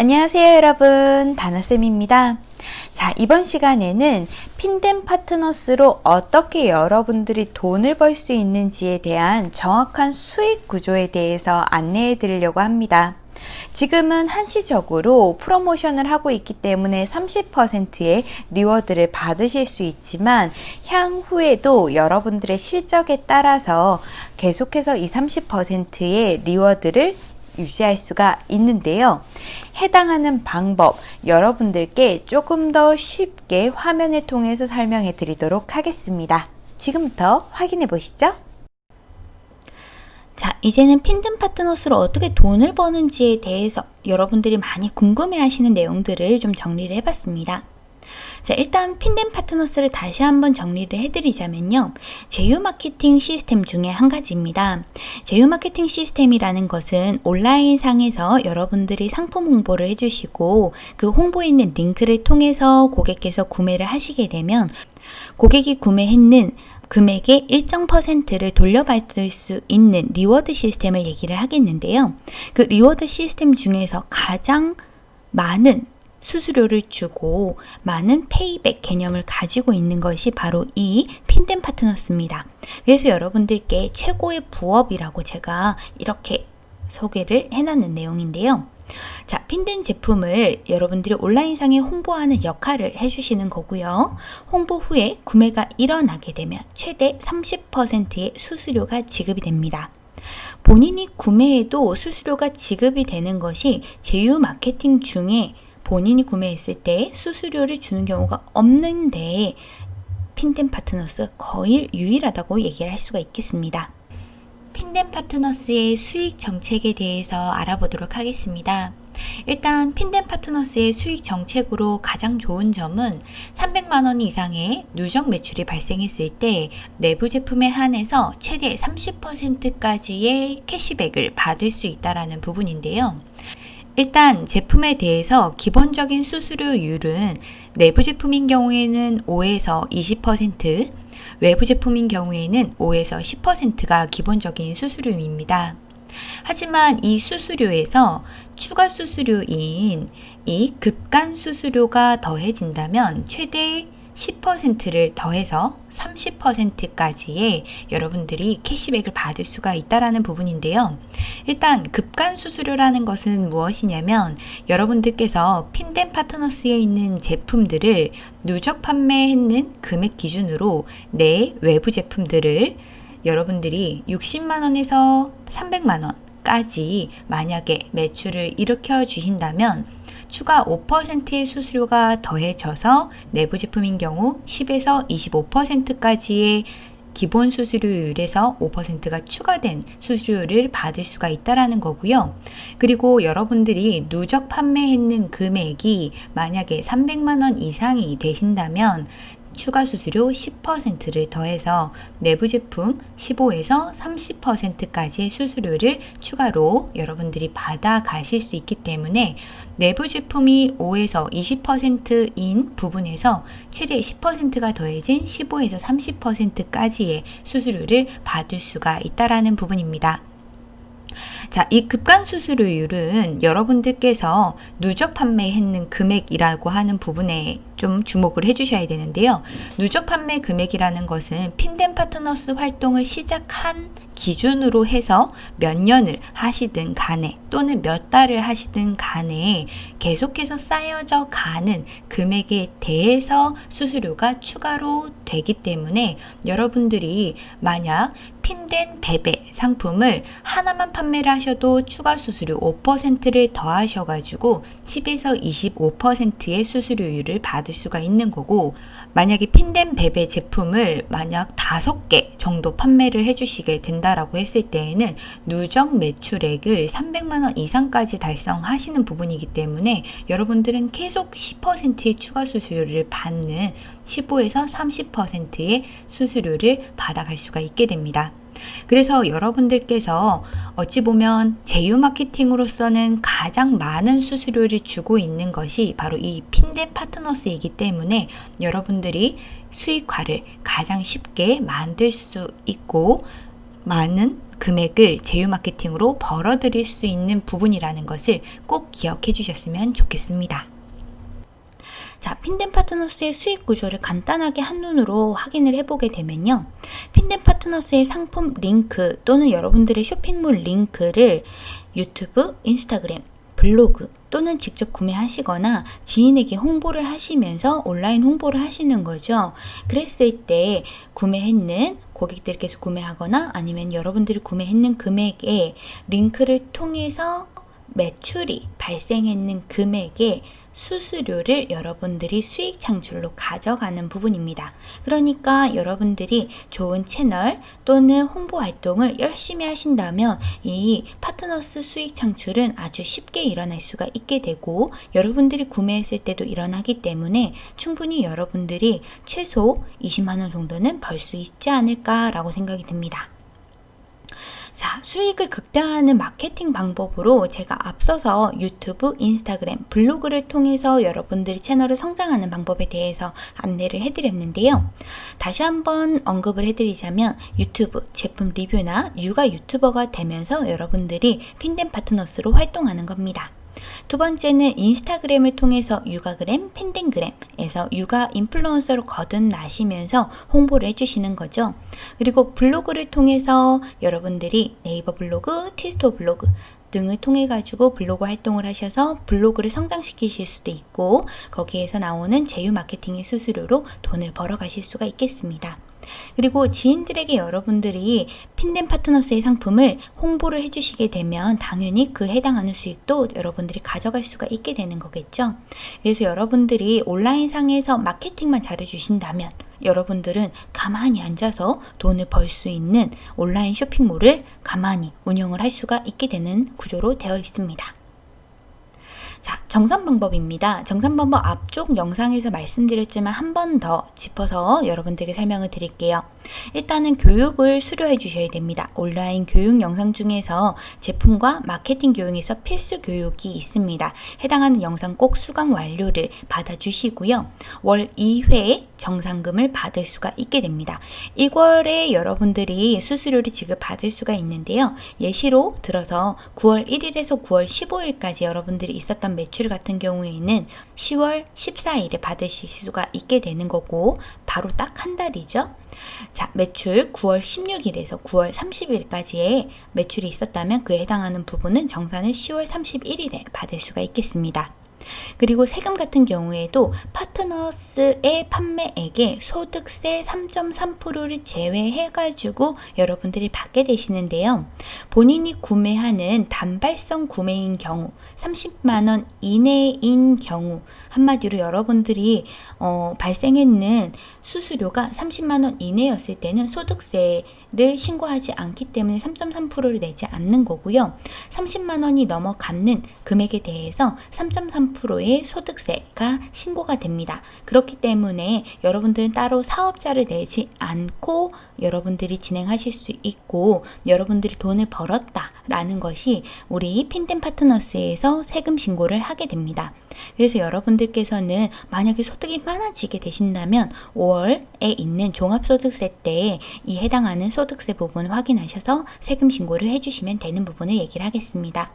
안녕하세요 여러분. 다나쌤입니다. 자 이번 시간에는 핀덴 파트너스로 어떻게 여러분들이 돈을 벌 수 있는지에 대한 정확한 수익 구조에 대해서 안내해 드리려고 합니다. 지금은 한시적으로 프로모션을 하고 있기 때문에 30%의 reward를 받으실 수 있지만 향후에도 여러분들의 실적에 따라서 계속해서 이 30%의 reward를 유지할 수가 있는데요. 해당하는 방법 여러분들께 조금 더 쉽게 화면을 통해서 설명해 드리도록 하겠습니다. 지금부터 확인해 보시죠. 자, 이제는 핀든 파트너스로 어떻게 돈을 버는지에 대해서 여러분들이 많이 궁금해 하시는 내용들을 좀 정리를 해봤습니다. 자, 일단 핀덴 파트너스를 다시 한번 정리를 해드리자면요. 제휴 마케팅 시스템 중에 한 가지입니다. 제휴 마케팅 시스템이라는 것은 온라인 상에서 여러분들이 상품 홍보를 해주시고 그 홍보에 있는 링크를 통해서 고객께서 구매를 하시게 되면 고객이 구매했는 금액의 일정 퍼센트를 돌려받을 수 있는 reward 시스템을 얘기를 하겠는데요. 그 reward 시스템 중에서 가장 많은 수수료를 주고 많은 payback 개념을 가지고 있는 것이 바로 이 핀덴 파트너스입니다. 그래서 여러분들께 최고의 부업이라고 제가 이렇게 소개를 해놨는 내용인데요. 자, 핀덴 제품을 여러분들이 온라인상에 홍보하는 역할을 해주시는 거고요. 홍보 후에 구매가 일어나게 되면 최대 30%의 수수료가 지급이 됩니다. 본인이 구매해도 수수료가 지급이 되는 것이 제휴 마케팅 중에 본인이 구매했을 때 수수료를 주는 경우가 없는데 핀덴 파트너스 거의 유일하다고 얘기를 할 수가 있겠습니다. 핀덴 파트너스의 수익 정책에 대해서 알아보도록 하겠습니다. 일단 핀덴 파트너스의 수익 정책으로 가장 좋은 점은 300만원 이상의 누적 매출이 발생했을 때 내부 제품에 한해서 최대 30%까지의 캐시백을 받을 수 있다는 부분인데요. 일단 제품에 대해서 기본적인 수수료율은 내부 제품인 경우에는 5에서 20%, 외부 제품인 경우에는 5에서 10%가 기본적인 수수료입니다. 하지만 이 수수료에서 추가 수수료인 이 급간 수수료가 더해진다면 최대 10%를 더해서 30%까지의 여러분들이 캐시백을 받을 수가 있다라는 부분인데요. 일단 급간 수수료라는 것은 무엇이냐면 여러분들께서 핀덴 파트너스에 있는 제품들을 누적 판매했는 금액 기준으로 내 외부 제품들을 여러분들이 60만원에서 300만원까지 만약에 매출을 일으켜 주신다면 추가 5%의 수수료가 더해져서 내부 제품인 경우 10에서 25%까지의 기본 수수료율에서 5%가 추가된 수수료를 받을 수가 있다라는 거고요. 그리고 여러분들이 누적 판매했는 금액이 만약에 300만 원 이상이 되신다면 추가 수수료 10%를 더해서 내부 제품 15에서 30%까지의 수수료를 추가로 여러분들이 받아 가실 수 있기 때문에 내부 제품이 5에서 20%인 부분에서 최대 10%가 더해진 15에서 30%까지의 수수료를 받을 수가 있다라는 부분입니다. 자, 이 급간 수수료율은 여러분들께서 누적 판매했는 금액이라고 하는 부분에 좀 주목을 해주셔야 되는데요. 누적 판매 금액이라는 것은 핀덴 파트너스 활동을 시작한 기준으로 해서 몇 년을 하시든 간에 또는 몇 달을 하시든 간에 계속해서 쌓여져 가는 금액에 대해서 수수료가 추가로 되기 때문에 여러분들이 만약 핀덴 베베 상품을 하나만 판매를 하셔도 추가 수수료 5%를 더하셔가지고 10에서 25%의 수수료율을 받을 수가 있는 거고 만약에 핀덴 베베 제품을 만약 5개 정도 판매를 해주시게 된다라고 했을 때에는 누적 매출액을 300만원 이상까지 달성하시는 부분이기 때문에 여러분들은 계속 10%의 추가 수수료를 받는 15에서 30%의 수수료를 받아갈 수가 있게 됩니다. 그래서 여러분들께서 어찌 보면 제휴 마케팅으로서는 가장 많은 수수료를 주고 있는 것이 바로 이 핀데 파트너스이기 때문에 여러분들이 수익화를 가장 쉽게 만들 수 있고 많은 금액을 제휴 마케팅으로 벌어들일 수 있는 부분이라는 것을 꼭 기억해 주셨으면 좋겠습니다. 자, 핀덴 파트너스의 수익 구조를 간단하게 한눈으로 확인을 해보게 되면요. 핀덴 파트너스의 상품 링크 또는 여러분들의 쇼핑몰 링크를 유튜브, 인스타그램, 블로그 또는 직접 구매하시거나 지인에게 홍보를 하시면서 온라인 홍보를 하시는 거죠. 그랬을 때 구매했는 고객들께서 구매하거나 아니면 여러분들이 구매했는 금액에 링크를 통해서 매출이 발생했는 금액에 수수료를 여러분들이 수익 창출로 가져가는 부분입니다. 그러니까 여러분들이 좋은 채널 또는 홍보 활동을 열심히 하신다면 이 파트너스 수익 창출은 아주 쉽게 일어날 수가 있게 되고 여러분들이 구매했을 때도 일어나기 때문에 충분히 여러분들이 최소 20만원 정도는 벌 수 있지 않을까라고 생각이 듭니다. 자, 수익을 극대화하는 마케팅 방법으로 제가 앞서서 유튜브, 인스타그램, 블로그를 통해서 여러분들이 채널을 성장하는 방법에 대해서 안내를 해드렸는데요. 다시 한번 언급을 해드리자면 유튜브, 제품 리뷰나 육아 유튜버가 되면서 여러분들이 핀덴 파트너스로 활동하는 겁니다. 두 번째는 인스타그램을 통해서 육아그램, 팬딩그램에서 육아 인플루언서로 거듭나시면서 홍보를 해주시는 거죠. 그리고 블로그를 통해서 여러분들이 네이버 블로그, 티스토 블로그 등을 통해 가지고 블로그 활동을 하셔서 블로그를 성장시키실 수도 있고 거기에서 나오는 제휴 마케팅의 수수료로 돈을 벌어 가실 수가 있겠습니다. 그리고 지인들에게 여러분들이 핀덴 파트너스의 상품을 홍보를 해주시게 되면 당연히 그 해당하는 수익도 여러분들이 가져갈 수가 있게 되는 거겠죠. 그래서 여러분들이 온라인상에서 마케팅만 잘해주신다면 여러분들은 가만히 앉아서 돈을 벌 수 있는 온라인 쇼핑몰을 가만히 운영을 할 수가 있게 되는 구조로 되어 있습니다. 자, 정산 방법입니다. 정산 방법 앞쪽 영상에서 말씀드렸지만 한 번 더 짚어서 여러분들에게 설명을 드릴게요. 일단은 교육을 수료해 주셔야 됩니다. 온라인 교육 영상 중에서 제품과 마케팅 교육에서 필수 교육이 있습니다. 해당하는 영상 꼭 수강 완료를 받아주시고요. 월 2회 정상금을 받을 수가 있게 됩니다. 1월에 여러분들이 수수료를 지급받을 수가 있는데요. 예시로 들어서 9월 1일에서 9월 15일까지 여러분들이 있었던 매출 같은 경우에는 10월 14일에 받으실 수가 있게 되는 거고 바로 딱 한 달이죠. 자, 매출 9월 16일에서 9월 30일까지의 매출이 있었다면 그에 해당하는 부분은 정산을 10월 31일에 받을 수가 있겠습니다. 그리고 세금 같은 경우에도 파트너스의 판매액에 소득세 3.3%를 제외해가지고 여러분들이 받게 되시는데요. 본인이 구매하는 단발성 구매인 경우 30만원 이내인 경우 한마디로 여러분들이 어, 발생했는 수수료가 30만원 이내였을 때는 소득세를 신고하지 않기 때문에 3.3%를 내지 않는 거고요. 30만원이 넘어가는 금액에 대해서 3.3%의 소득세가 신고가 됩니다. 그렇기 때문에 여러분들은 따로 사업자를 내지 않고 여러분들이 진행하실 수 있고 여러분들이 돈을 벌었다라는 것이 우리 핀덴 파트너스에서 세금 신고를 하게 됩니다. 그래서 여러분들께서는 만약에 소득이 많아지게 되신다면 5월에 있는 종합소득세 때 이 해당하는 소득세 부분 확인하셔서 세금 신고를 해주시면 되는 부분을 얘기를 하겠습니다.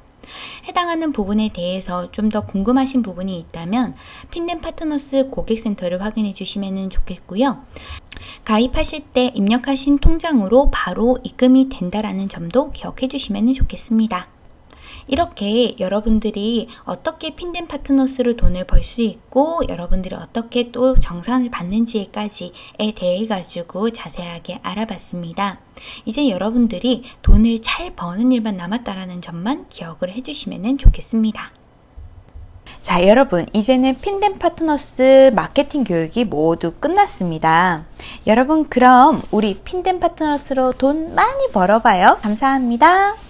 해당하는 부분에 대해서 좀 더 궁금하신 부분이 있다면 핀덴 파트너스 고객센터를 확인해 주시면 좋겠고요. 가입하실 때 입력하신 통장으로 바로 입금이 된다라는 점도 기억해 주시면 좋겠습니다. 이렇게 여러분들이 어떻게 핀덴 파트너스로 돈을 벌 수 있고 여러분들이 어떻게 또 정산을 받는지까지에 대해 가지고 자세하게 알아봤습니다. 이제 여러분들이 돈을 잘 버는 일만 남았다라는 점만 기억을 해주시면 좋겠습니다. 자, 여러분, 이제는 핀덴 파트너스 마케팅 교육이 모두 끝났습니다. 여러분, 그럼 우리 핀덴 파트너스로 돈 많이 벌어봐요. 감사합니다.